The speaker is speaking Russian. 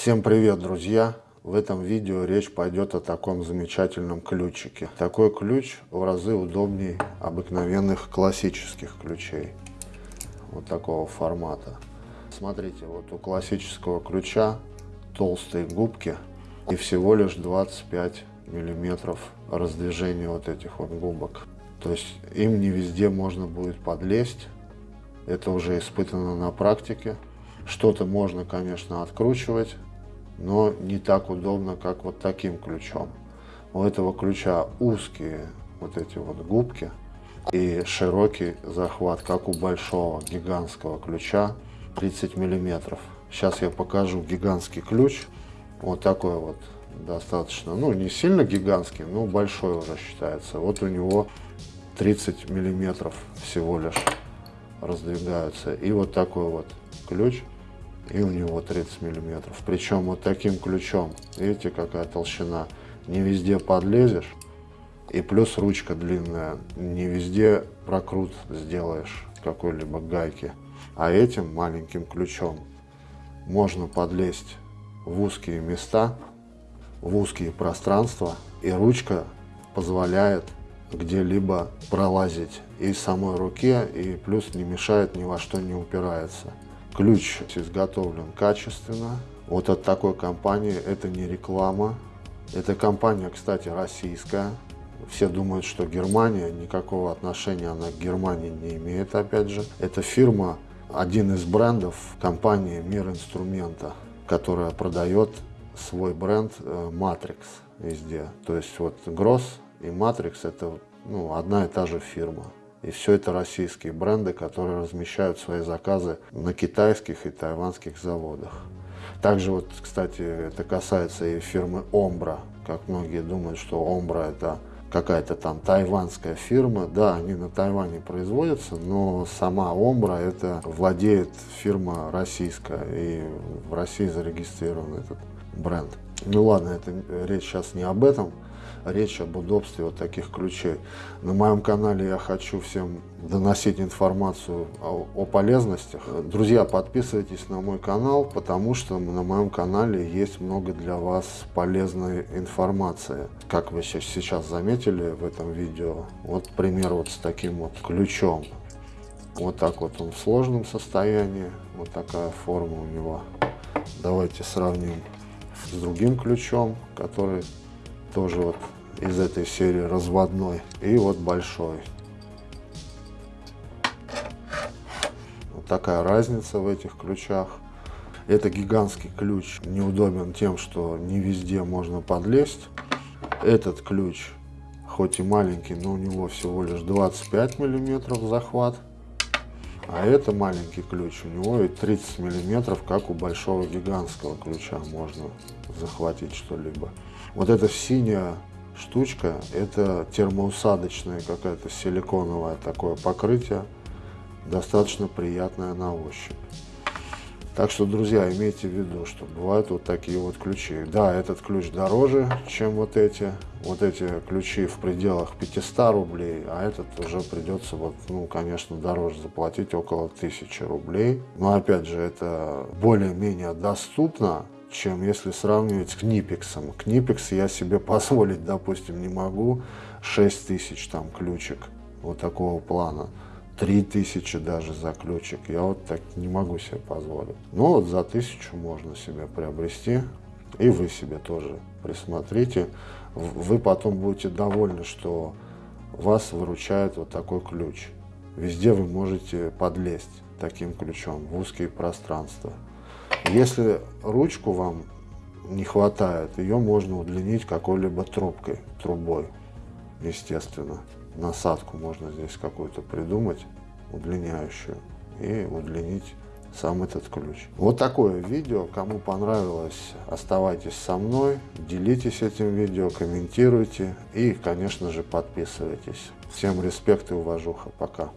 Всем привет, друзья! В этом видео речь пойдет о таком замечательном ключике. Такой ключ в разы удобнее обыкновенных классических ключей. Вот такого формата. Смотрите, вот у классического ключа толстые губки и всего лишь 25 миллиметров раздвижения вот этих вот губок. То есть им не везде можно будет подлезть. Это уже испытано на практике. Что-то можно, конечно, откручивать, но не так удобно, как вот таким ключом. У этого ключа узкие вот эти вот губки и широкий захват, как у большого гигантского ключа 30 миллиметров. Сейчас я покажу гигантский ключ. Вот такой вот достаточно, ну не сильно гигантский, но большой уже считается. Вот у него 30 миллиметров всего лишь раздвигаются. И вот такой вот ключ и у него 30 миллиметров. Причем вот таким ключом, видите, какая толщина, не везде подлезешь. И плюс ручка длинная, не везде прокрут сделаешь какой-либо гайки. А этим маленьким ключом можно подлезть в узкие места, в узкие пространства, и ручка позволяет где-либо пролазить и самой руке, и плюс не мешает, ни во что не упирается. Ключ изготовлен качественно. Вот от такой компании это не реклама. Эта компания, кстати, российская. Все думают, что Германия, никакого отношения она к Германии не имеет, опять же. Это фирма, один из брендов компании Мир Инструмента, которая продает свой бренд э, Matrix везде. То есть вот Gross и Matrix это ну, одна и та же фирма. И все это российские бренды, которые размещают свои заказы на китайских и тайванских заводах. Также вот, кстати, это касается и фирмы Ombra. Как многие думают, что Ombra это какая-то там тайванская фирма. Да, они на Тайване производятся, но сама Ombra это владеет фирма российская. И в России зарегистрирован этот бренд. Ну ладно, это речь сейчас не об этом речь об удобстве вот таких ключей. На моем канале я хочу всем доносить информацию о, о полезностях. Друзья, подписывайтесь на мой канал, потому что на моем канале есть много для вас полезной информации. Как вы сейчас заметили в этом видео, вот пример вот с таким вот ключом. Вот так вот он в сложном состоянии, вот такая форма у него. Давайте сравним с другим ключом, который тоже вот из этой серии разводной и вот большой. Вот такая разница в этих ключах. Это гигантский ключ, неудобен тем, что не везде можно подлезть. Этот ключ, хоть и маленький, но у него всего лишь 25 миллиметров захват. А это маленький ключ, у него и 30 миллиметров, как у большого гигантского ключа можно захватить что-либо. Вот эта синяя штучка, это термоусадочное какая-то силиконовое такое покрытие, достаточно приятное на ощупь. Так что, друзья, имейте в виду, что бывают вот такие вот ключи. Да, этот ключ дороже, чем вот эти. Вот эти ключи в пределах 500 рублей, а этот уже придется, вот, ну, конечно, дороже заплатить около 1000 рублей. Но, опять же, это более-менее доступно, чем если сравнивать с Книпексом. Книпекс я себе позволить, допустим, не могу. 6 тысяч там ключик вот такого плана. 3000 даже за ключик. Я вот так не могу себе позволить. Но вот за тысячу можно себе приобрести. И вы себе тоже присмотрите. Вы потом будете довольны, что вас выручает вот такой ключ. Везде вы можете подлезть таким ключом в узкие пространства. Если ручку вам не хватает, ее можно удлинить какой-либо трубкой, трубой, естественно насадку можно здесь какую-то придумать, удлиняющую, и удлинить сам этот ключ. Вот такое видео. Кому понравилось, оставайтесь со мной, делитесь этим видео, комментируйте и, конечно же, подписывайтесь. Всем респект и уважуха. Пока.